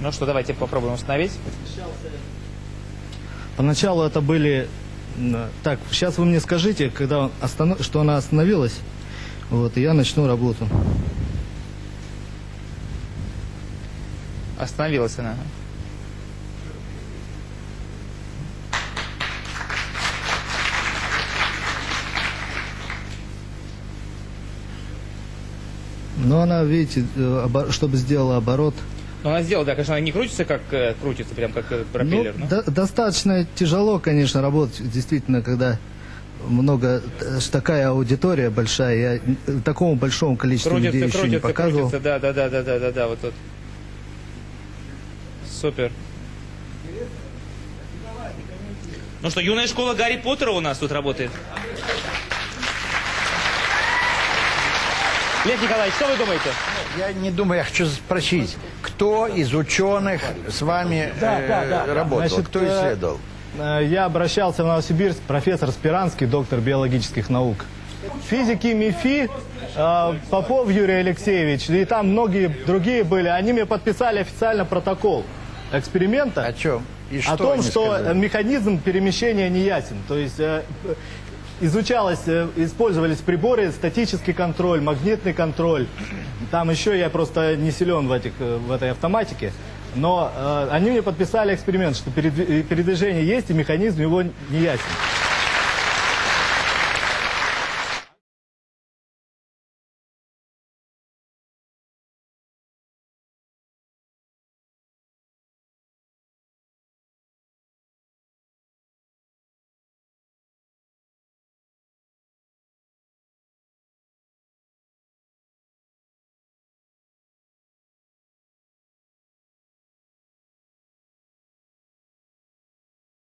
Ну что, давайте попробуем установить. Поначалу это были... Так, сейчас вы мне скажите, когда он останов- что она остановилась, вот, и я начну работу. Остановилась она. Но она, видите, э, чтобы сделала оборот, Ну, она сделала, да, конечно, она не крутится, как э, крутится, прям как э, пропеллер. Ну, ну. до- достаточно тяжело, конечно, работать, действительно, когда много, такая аудитория большая, я такому большому количеству людей Крутится, еще не крутится, показывал. крутится, да, да, да, да, да, да, да, вот тут. Супер. Ну что, юная школа Гарри Поттера у нас тут работает. Лев Николаевич, что вы думаете? Я не думаю, я хочу спросить, кто из ученых с вами э, работал, Значит, кто э, исследовал? Э, Я обращался в Новосибирск, профессор Спиранский, доктор биологических наук. Физики МИФИ, э, Попов Юрий Алексеевич, и там многие другие были, они мне подписали официально протокол эксперимента. О чем? И что о том, что сказали? механизм перемещения не ясен. То есть э, изучалось, э, использовались приборы, статический контроль, магнитный контроль. Там еще я просто не силен в, этих, э, в этой автоматике. Но э, они мне подписали эксперимент, что передви- передвижение есть и механизм его не ясен.